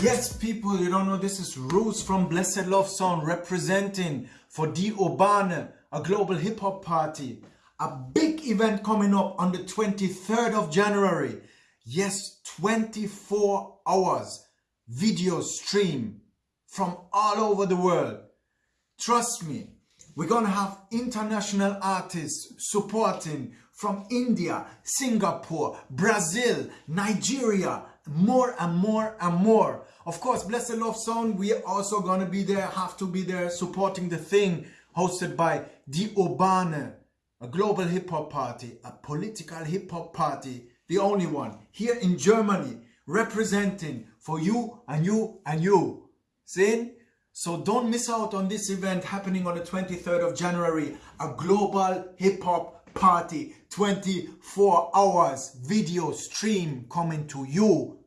Yes, people, you don't know this is Roos from Blessed Love Sound representing for Die Urbane, a global hip hop party. A big event coming up on the 23rd of January. Yes, 24 hours video stream from all over the world. Trust me, we're gonna have international artists supporting from India, Singapore, Brazil, Nigeria, more and more and more. Of course, Blessed Love Sound, we are also gonna be there, have to be there supporting the thing hosted by The Urbane, a global hip hop party, a political hip hop party, the only one here in Germany, representing for you and you and you. See? So don't miss out on this event happening on the 23rd of January, a global hip hop party, 24 hours video stream coming to you